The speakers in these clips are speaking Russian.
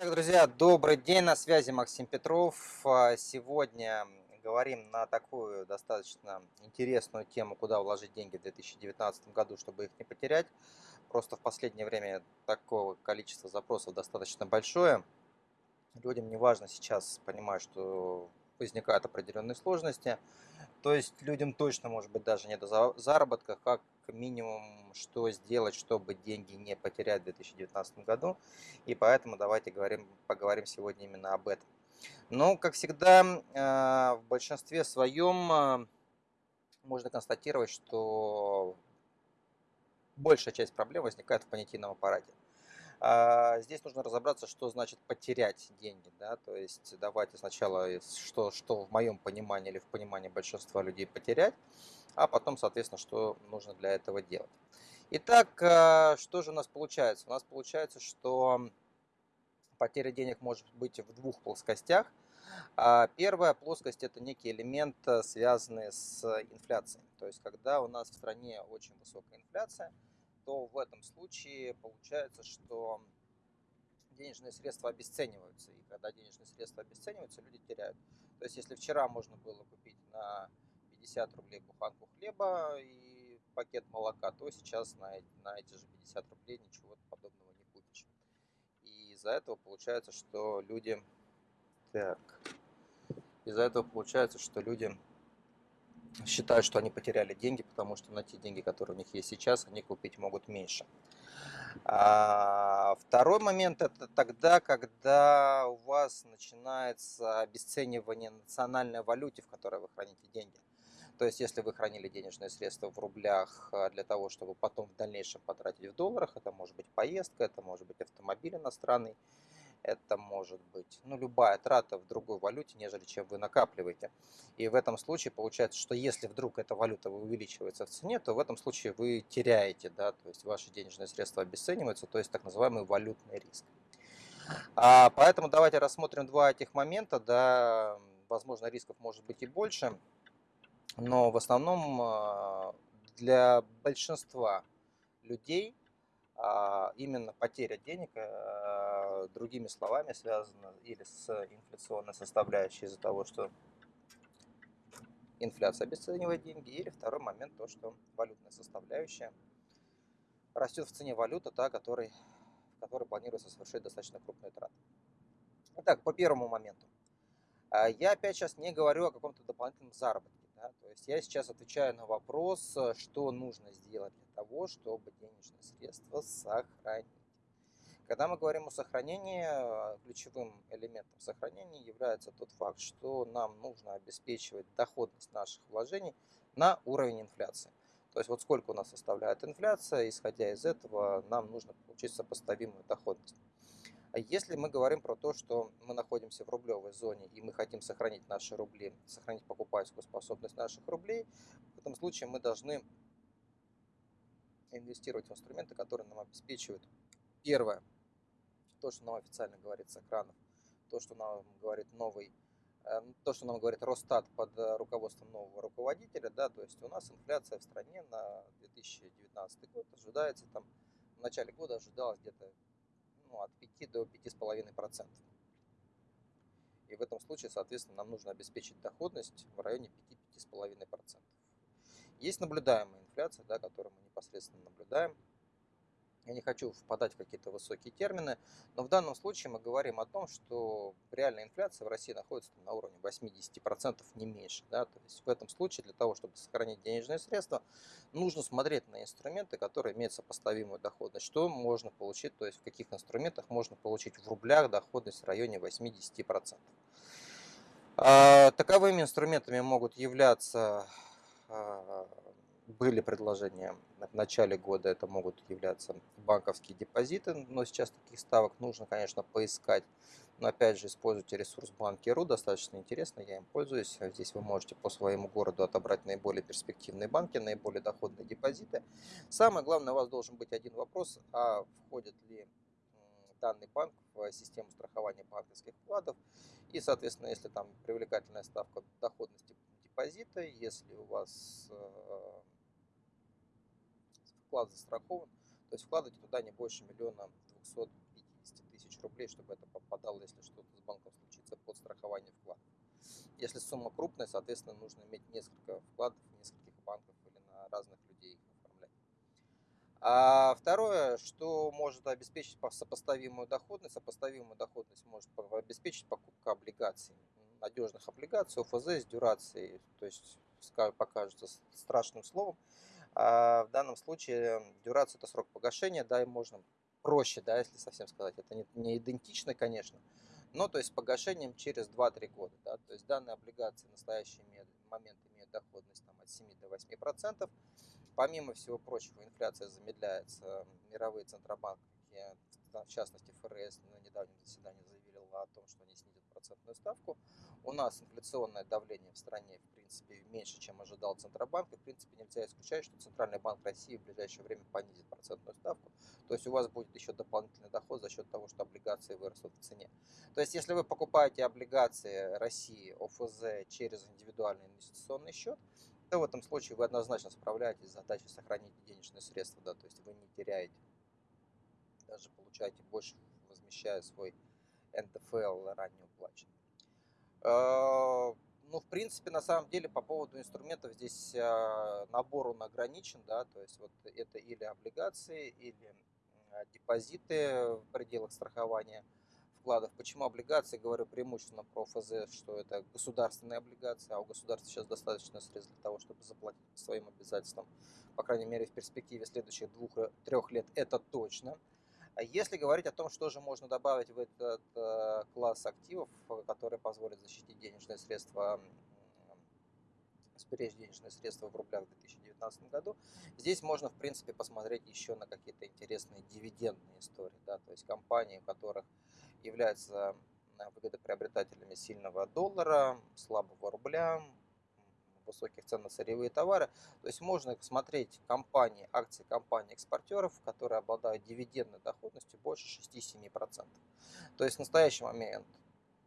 Так, друзья, добрый день, на связи Максим Петров. А, сегодня говорим на такую достаточно интересную тему, куда вложить деньги в 2019 году, чтобы их не потерять. Просто в последнее время такого количества запросов достаточно большое. Людям не важно сейчас понимать, что возникают определенные сложности. То есть людям точно, может быть, даже не до заработка, как минимум, что сделать, чтобы деньги не потерять в 2019 году. И поэтому давайте говорим, поговорим сегодня именно об этом. Но, как всегда, а, в большинстве своем а, можно констатировать, что большая часть проблем возникает в понятийном аппарате. А, здесь нужно разобраться, что значит потерять деньги. Да? То есть давайте сначала, что, что в моем понимании или в понимании большинства людей потерять, а потом, соответственно, что нужно для этого делать. Итак, а, что же у нас получается? У нас получается, что потеря денег может быть в двух плоскостях. А, первая плоскость – это некий элемент, связанный с инфляцией. То есть, когда у нас в стране очень высокая инфляция – то в этом случае получается, что денежные средства обесцениваются. И когда денежные средства обесцениваются, люди теряют. То есть, если вчера можно было купить на 50 рублей буханку хлеба и пакет молока, то сейчас на, на эти же 50 рублей ничего подобного не купишь. И из-за этого получается, что люди... Так. Из-за этого получается, что люди считают, что они потеряли деньги, потому что на те деньги, которые у них есть сейчас, они купить могут меньше. А второй момент это тогда, когда у вас начинается обесценивание национальной валюте, в которой вы храните деньги. То есть, если вы хранили денежные средства в рублях а, для того, чтобы потом в дальнейшем потратить в долларах, это может быть поездка, это может быть автомобиль иностранный, это может быть ну, любая трата в другой валюте, нежели чем вы накапливаете. И в этом случае получается, что если вдруг эта валюта увеличивается в цене, то в этом случае вы теряете, да, то есть ваши денежные средства обесцениваются, то есть так называемый валютный риск. А, поэтому давайте рассмотрим два этих момента, да, возможно рисков может быть и больше, но в основном а, для большинства людей а, именно потеря денег, а, другими словами, связана или с инфляционной составляющей из-за того, что инфляция обесценивает деньги, или второй момент, то, что валютная составляющая растет в цене валюты, та, который, в которой планируется совершить достаточно крупные траты. Итак, по первому моменту. А, я опять сейчас не говорю о каком-то дополнительном заработке. Да? То есть я сейчас отвечаю на вопрос, э, что нужно сделать для того, чтобы денежные средства сохранить. Когда мы говорим о сохранении, э, ключевым элементом сохранения является тот факт, что нам нужно обеспечивать доходность наших вложений на уровень инфляции. То есть вот сколько у нас составляет инфляция, исходя из этого нам нужно получить сопоставимую доходность. А если мы говорим про то, что мы находимся в рублевой зоне и мы хотим сохранить наши рубли, сохранить покупательскую способность наших рублей, в этом случае мы должны инвестировать в инструменты, которые нам обеспечивают первое, то, что нам официально говорит с экранов, то, что нам говорит новый э, то, что нам говорит Росстат под руководством нового руководителя, да, то есть у нас инфляция в стране на 2019 год ожидается там в начале года ожидалась где-то ну, от 5 до 5,5%. И в этом случае, соответственно, нам нужно обеспечить доходность в районе 5-5,5%. Есть наблюдаемая инфляция, да, которую мы непосредственно наблюдаем – я не хочу впадать в какие-то высокие термины, но в данном случае мы говорим о том, что реальная инфляция в России находится на уровне 80% не меньше. Да? То есть в этом случае для того, чтобы сохранить денежные средства, нужно смотреть на инструменты, которые имеют сопоставимую доходность. Что можно получить, то есть в каких инструментах можно получить в рублях доходность в районе 80%. А, таковыми инструментами могут являться а, были предложения в начале года, это могут являться банковские депозиты, но сейчас таких ставок нужно, конечно, поискать. Но опять же, используйте ресурс банки.ру, достаточно интересно, я им пользуюсь. Здесь вы можете по своему городу отобрать наиболее перспективные банки, наиболее доходные депозиты. Самое главное, у вас должен быть один вопрос, а входит ли данный банк в систему страхования банковских вкладов. И, соответственно, если там привлекательная ставка доходности депозита, если у вас э, вклад застрахован, то есть вкладывайте туда не больше миллиона 250 тысяч тысяч рублей, чтобы это попадало, если что-то с банком случится, под страхование вкладов. Если сумма крупная, соответственно, нужно иметь несколько вкладов в нескольких банках или на разных людей их оформлять. А второе, что может обеспечить сопоставимую доходность, сопоставимую доходность может обеспечить покупка облигаций, надежных облигаций, ОФЗ с дюрацией, то есть покажется страшным словом. А в данном случае дюрация это срок погашения, да, и можно проще, да, если совсем сказать. Это не, не идентично, конечно, но то есть погашением через 2-3 года. Да, то есть данные облигации в настоящий момент имеют доходность там, от 7 до 8 процентов. Помимо всего прочего, инфляция замедляется. Мировые центробанки, в частности ФРС, на недавнем заседании заявили о том, что они снизят процентную ставку. У нас инфляционное давление в стране, в принципе, меньше, чем ожидал Центробанк. И, в принципе, нельзя исключать, что Центральный банк России в ближайшее время понизит процентную ставку. То есть у вас будет еще дополнительный доход за счет того, что облигации вырастут в цене. То есть если вы покупаете облигации России, ОФЗ через индивидуальный инвестиционный счет, то в этом случае вы однозначно справляетесь с задачей сохранить денежные средства. Да, то есть вы не теряете, даже получаете больше, возмещая свой НДФЛ ранее уплаченный. А, ну, в принципе, на самом деле, по поводу инструментов здесь а, набор он ограничен, да, то есть вот это или облигации, или депозиты в пределах страхования вкладов. Почему облигации? Говорю преимущественно про ФЗ, что это государственные облигации, а у государства сейчас достаточно средств для того, чтобы заплатить своим обязательствам. По крайней мере, в перспективе следующих двух-трех лет это точно. А если говорить о том, что же можно добавить в этот э, класс активов, которые позволят защитить денежные средства, сберечь денежные средства в рублях в 2019 году, здесь можно, в принципе, посмотреть еще на какие-то интересные дивидендные истории, да, то есть компании, у которых являются выгодоприобретателями сильного доллара, слабого рубля, высоких цен на сырьевые товары. То есть можно смотреть компании, акции компаний-экспортеров, которые обладают дивидендной доходностью больше 6-7%. То есть в настоящий момент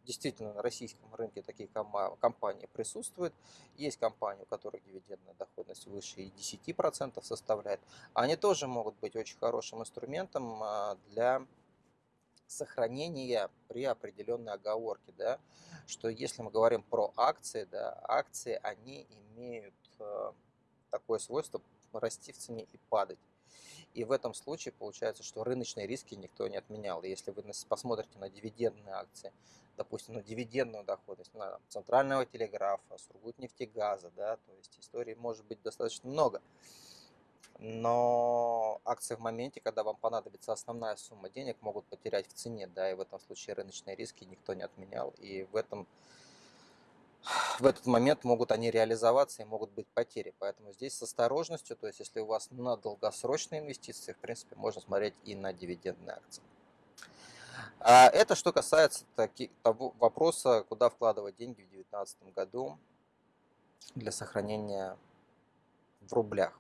действительно на российском рынке такие компании присутствуют. Есть компании, у которых дивидендная доходность выше и 10% составляет. Они тоже могут быть очень хорошим инструментом а, для сохранения при определенной оговорке, да, что если мы говорим про акции, да, акции, они имеют э, такое свойство расти в цене и падать. И в этом случае получается, что рыночные риски никто не отменял. Если вы посмотрите на дивидендные акции, допустим, на дивидендную доходность на центрального телеграфа, Сургутнефтегаза, да, то есть историй может быть достаточно много но акции в моменте, когда вам понадобится основная сумма денег, могут потерять в цене, да, и в этом случае рыночные риски никто не отменял, и в этом в этот момент могут они реализоваться и могут быть потери. Поэтому здесь с осторожностью, то есть если у вас на долгосрочные инвестиции, в принципе, можно смотреть и на дивидендные акции. А это что касается таки, того вопроса, куда вкладывать деньги в 2019 году для сохранения в рублях.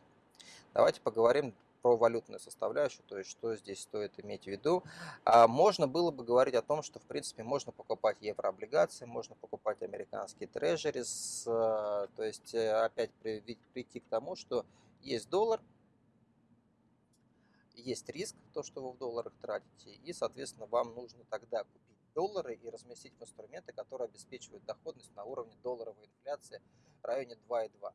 Давайте поговорим про валютную составляющую, то есть что здесь стоит иметь в виду. А можно было бы говорить о том, что в принципе можно покупать еврооблигации, можно покупать американские трежерис, то есть э, опять прийти к тому, что есть доллар, есть риск, то, что вы в долларах тратите, и, соответственно, вам нужно тогда купить доллары и разместить в инструменты, которые обеспечивают доходность на уровне долларовой инфляции в районе 2,2.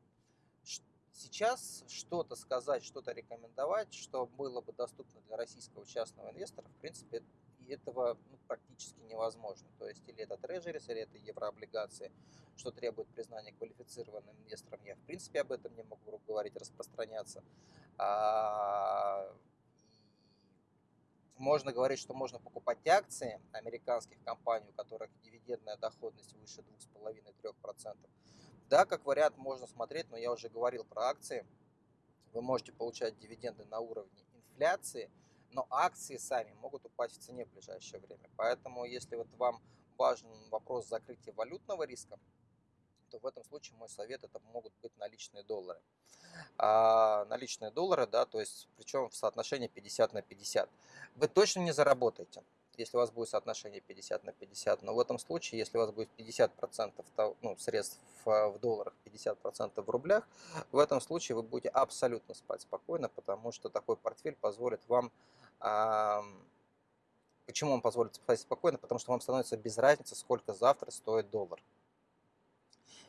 Сейчас что-то сказать, что-то рекомендовать, что было бы доступно для российского частного инвестора, в принципе, этого ну, практически невозможно. То есть или это трежерис, или это еврооблигации, что требует признания квалифицированным инвестором. Я, в принципе, об этом не могу говорить, распространяться. А, можно говорить, что можно покупать акции американских компаний, у которых дивидендная доходность выше 2,5-3%. Да, как вариант можно смотреть, но я уже говорил про акции. Вы можете получать дивиденды на уровне инфляции, но акции сами могут упасть в цене в ближайшее время. Поэтому, если вот вам важен вопрос закрытия валютного риска, то в этом случае мой совет это могут быть наличные доллары. А, наличные доллары, да, то есть причем в соотношении 50 на 50. Вы точно не заработаете если у вас будет соотношение 50 на 50. Но в этом случае, если у вас будет 50% ну, средств в долларах, 50% в рублях, в этом случае вы будете абсолютно спать спокойно, потому что такой портфель позволит вам Почему он позволит спать спокойно? Потому что вам становится без разницы, сколько завтра стоит доллар.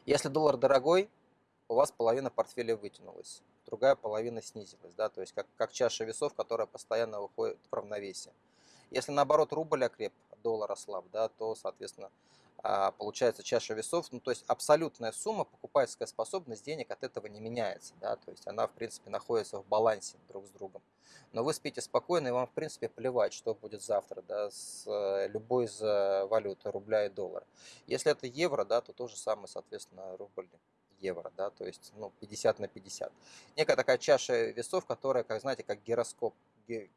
Если доллар дорогой, у вас половина портфеля вытянулась, другая половина снизилась, да, то есть как, как чаша весов, которая постоянно выходит в равновесие. Если наоборот рубль окреп, доллар ослаб, да, то, соответственно, а, получается чаша весов, ну то есть абсолютная сумма, покупательская способность денег от этого не меняется, да, то есть она в принципе находится в балансе друг с другом. Но вы спите спокойно и вам в принципе плевать, что будет завтра, да, с э, любой из э, валют, рубля и доллара. Если это евро, да, то то же самое, соответственно, рубль евро, да, то есть ну, 50 на 50. Некая такая чаша весов, которая, как знаете, как гироскоп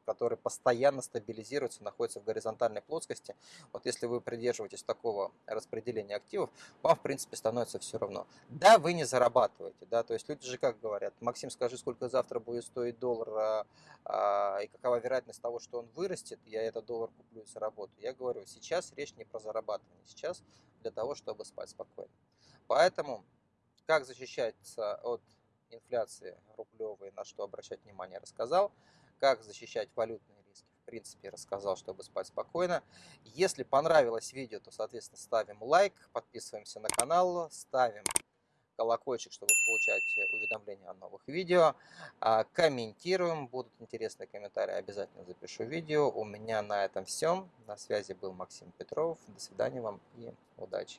который постоянно стабилизируется, находится в горизонтальной плоскости. Вот если вы придерживаетесь такого распределения активов, вам, в принципе, становится все равно. Да, вы не зарабатываете, да, то есть люди же как говорят, Максим, скажи, сколько завтра будет стоить доллар, а, а, и какова вероятность того, что он вырастет, я этот доллар куплю и заработаю. Я говорю, сейчас речь не про зарабатывание, сейчас для того, чтобы спать спокойно. Поэтому, как защищаться от инфляции рублевой, на что обращать внимание, рассказал как защищать валютные риски, в принципе, рассказал, чтобы спать спокойно. Если понравилось видео, то, соответственно, ставим лайк, подписываемся на канал, ставим колокольчик, чтобы получать уведомления о новых видео. А, комментируем, будут интересные комментарии, обязательно запишу видео. У меня на этом все. На связи был Максим Петров. До свидания вам и удачи.